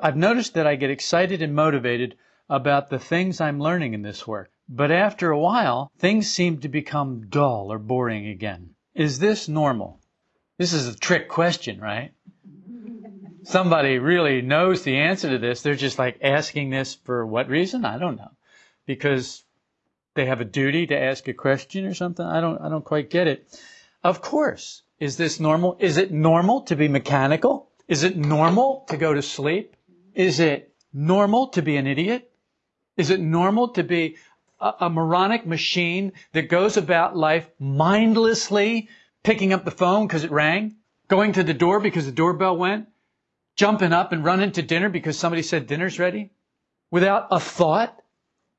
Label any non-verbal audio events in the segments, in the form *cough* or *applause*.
I've noticed that I get excited and motivated about the things I'm learning in this work. But after a while, things seem to become dull or boring again. Is this normal? This is a trick question, right? Somebody really knows the answer to this. They're just like asking this for what reason? I don't know. Because they have a duty to ask a question or something? I don't, I don't quite get it. Of course. Is this normal? Is it normal to be mechanical? Is it normal to go to sleep? Is it normal to be an idiot? Is it normal to be a, a moronic machine that goes about life mindlessly picking up the phone because it rang, going to the door because the doorbell went, jumping up and running to dinner because somebody said dinner's ready, without a thought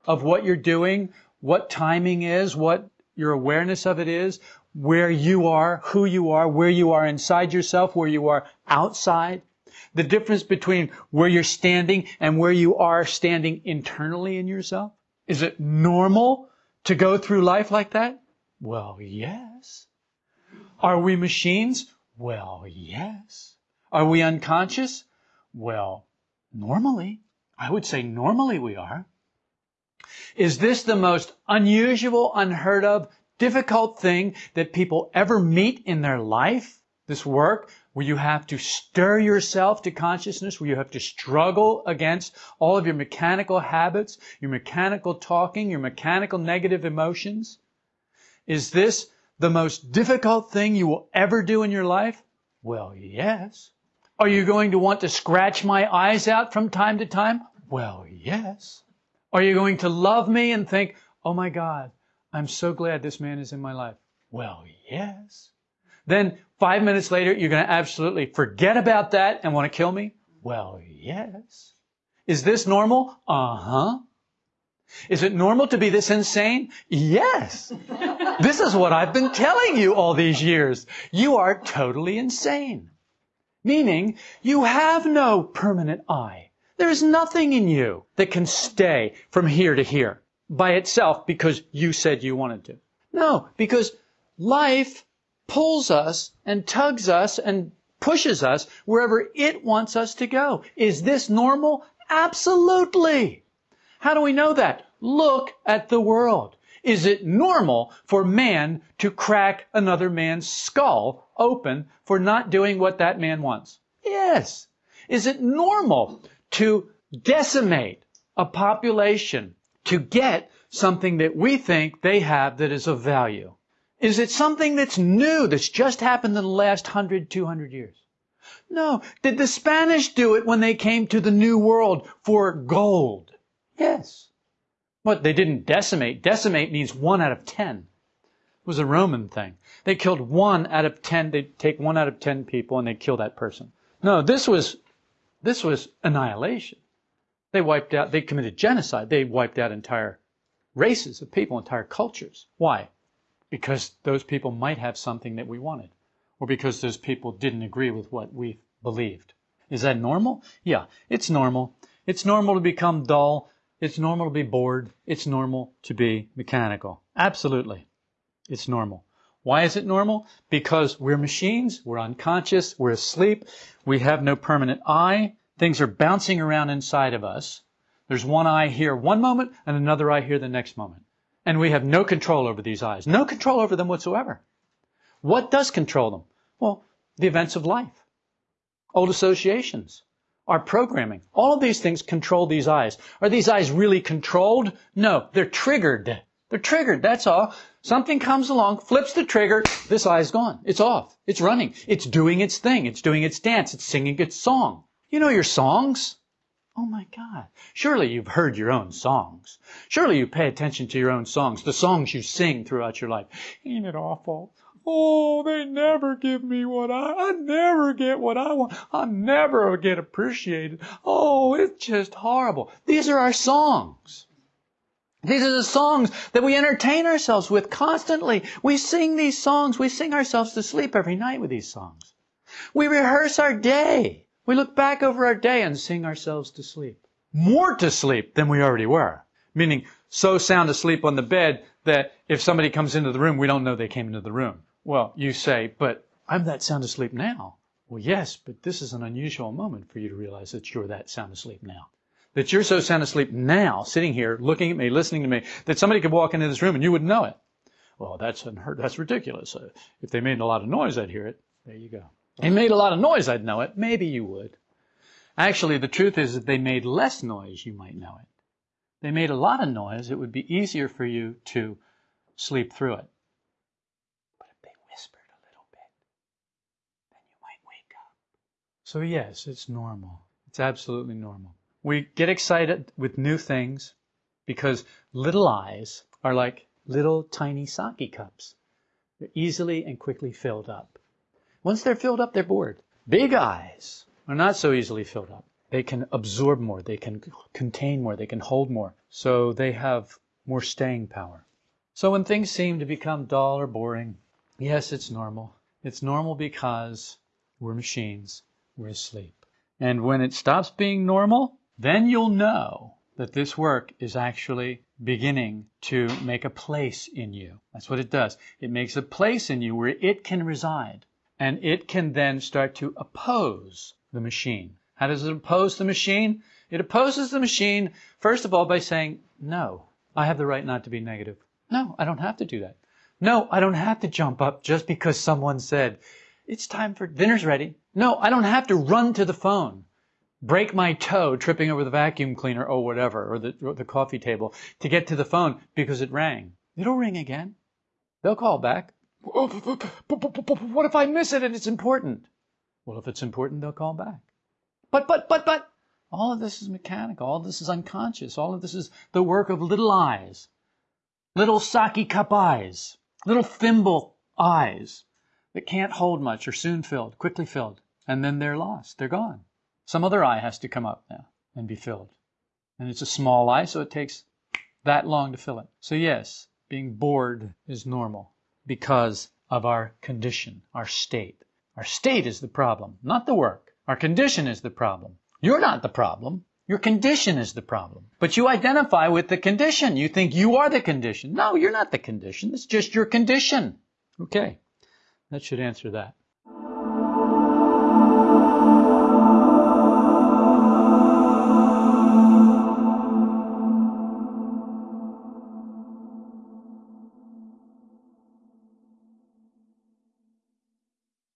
of what you're doing, what timing is, what your awareness of it is, where you are, who you are, where you are inside yourself, where you are outside, the difference between where you're standing and where you are standing internally in yourself. Is it normal to go through life like that? Well, yes. Are we machines? Well, yes. Are we unconscious? Well, normally. I would say normally we are. Is this the most unusual, unheard of, difficult thing that people ever meet in their life? This work where you have to stir yourself to consciousness, where you have to struggle against all of your mechanical habits, your mechanical talking, your mechanical negative emotions? Is this the most difficult thing you will ever do in your life? Well, yes. Are you going to want to scratch my eyes out from time to time? Well, yes. Are you going to love me and think, oh my God, I'm so glad this man is in my life? Well, yes. Then five minutes later, you're going to absolutely forget about that and want to kill me? Well, yes. Is this normal? Uh huh. Is it normal to be this insane? Yes. *laughs* this is what I've been telling you all these years. You are totally insane. Meaning, you have no permanent I. There's nothing in you that can stay from here to here by itself because you said you wanted to. No, because life pulls us and tugs us and pushes us wherever it wants us to go. Is this normal? Absolutely. How do we know that? Look at the world. Is it normal for man to crack another man's skull open for not doing what that man wants? Yes. Is it normal to decimate a population to get something that we think they have that is of value? Is it something that's new, that's just happened in the last 100, 200 years? No. Did the Spanish do it when they came to the New World for gold? Yes. What, they didn't decimate? Decimate means one out of ten. It was a Roman thing. They killed one out of ten, they'd take one out of ten people and they'd kill that person. No, this was this was annihilation. They wiped out, they committed genocide. They wiped out entire races of people, entire cultures. Why? Because those people might have something that we wanted, or because those people didn't agree with what we believed. Is that normal? Yeah, it's normal. It's normal to become dull. It's normal to be bored. It's normal to be mechanical. Absolutely. It's normal. Why is it normal? Because we're machines, we're unconscious, we're asleep, we have no permanent I, things are bouncing around inside of us. There's one I here one moment and another I here the next moment. And we have no control over these I's, no control over them whatsoever. What does control them? Well, the events of life, old associations, our programming. All of these things control these I's. Are these I's really controlled? No, they're triggered. They're triggered, that's all. Something comes along, flips the trigger, this I's gone. It's off. It's running. It's doing its thing. It's doing its dance. It's singing its song. You know your songs. Oh my God. Surely you've heard your own songs. Surely you pay attention to your own songs, the songs you sing throughout your life. Ain't it awful? Oh, they never give me what I, I never get what I want. I never get appreciated. Oh, it's just horrible. These are our songs. These are the songs that we entertain ourselves with constantly. We sing these songs. We sing ourselves to sleep every night with these songs. We rehearse our day. We look back over our day and sing ourselves to sleep. More to sleep than we already were. Meaning so sound asleep on the bed that if somebody comes into the room, we don't know they came into the room. Well, you say, but I'm that sound asleep now. Well, yes, but this is an unusual moment for you to realize that you're that sound asleep now. That you're so sound asleep now, sitting here, looking at me, listening to me, that somebody could walk into this room and you wouldn't know it. Well, that's unheard. That's ridiculous. Uh, if they made a lot of noise, I'd hear it. There you go. They made a lot of noise, I'd know it. Maybe you would. Actually, the truth is that they made less noise, you might know it. They made a lot of noise, it would be easier for you to sleep through it. But if they whispered a little bit, then you might wake up. So yes, it's normal. It's absolutely normal. We get excited with new things because little I's are like little tiny sake cups. They're easily and quickly filled up. Once they're filled up, they're bored. Big I's are not so easily filled up. They can absorb more, they can contain more, they can hold more. So they have more staying power. So when things seem to become dull or boring, yes, it's normal. It's normal because we're machines, we're asleep. And when it stops being normal, then you'll know that this work is actually beginning to make a place in you. That's what it does. It makes a place in you where it can reside. And it can then start to oppose the machine. How does it oppose the machine? It opposes the machine, first of all, by saying, no, I have the right not to be negative. No, I don't have to do that. No, I don't have to jump up just because someone said, it's time for dinner's ready. No, I don't have to run to the phone break my toe tripping over the vacuum cleaner or whatever, or the, or the coffee table to get to the phone because it rang. It'll ring again. They'll call back. Oh, what if I miss it and it's important? Well, if it's important, they'll call back. But, but, but, but, all of this is mechanical. All of this is unconscious. All of this is the work of little I's, little sake cup I's, little thimble I's that can't hold much, are soon filled, quickly filled, and then they're lost. They're gone. Some other I has to come up now and be filled. And it's a small I, so it takes that long to fill it. So yes, being bored is normal because of our condition, our state. Our state is the problem, not the work. Our condition is the problem. You're not the problem. Your condition is the problem. But you identify with the condition. You think you are the condition. No, you're not the condition. It's just your condition. Okay. That should answer that.